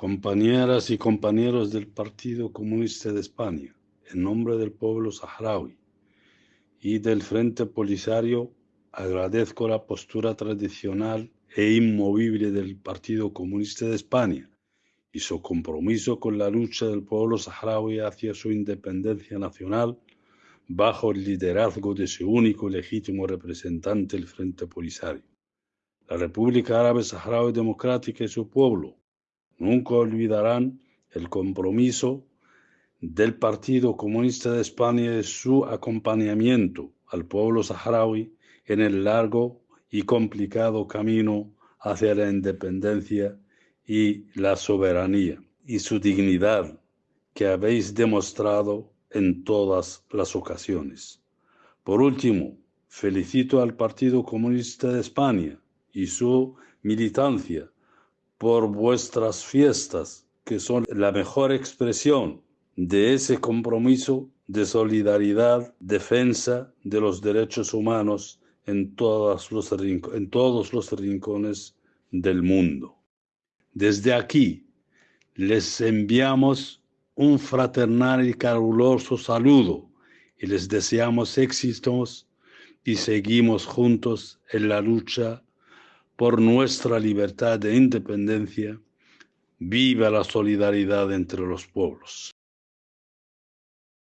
Compañeras y compañeros del Partido Comunista de España, en nombre del pueblo saharaui y del Frente Polisario, agradezco la postura tradicional e inmovible del Partido Comunista de España y su compromiso con la lucha del pueblo saharaui hacia su independencia nacional bajo el liderazgo de su único y legítimo representante, el Frente Polisario. La República Árabe Saharaui Democrática y su pueblo nunca olvidarán el compromiso del Partido Comunista de España y su acompañamiento al pueblo saharaui en el largo y complicado camino hacia la independencia y la soberanía y su dignidad que habéis demostrado en todas las ocasiones. Por último, felicito al Partido Comunista de España y su militancia por vuestras fiestas, que son la mejor expresión de ese compromiso de solidaridad, defensa de los derechos humanos en, todos los, rincones del mundo. Desde aquí les enviamos un fraternal y caluroso saludo y les deseamos éxitos y seguimos juntos en la lucha por nuestra libertad e independencia, viva la solidaridad entre los pueblos.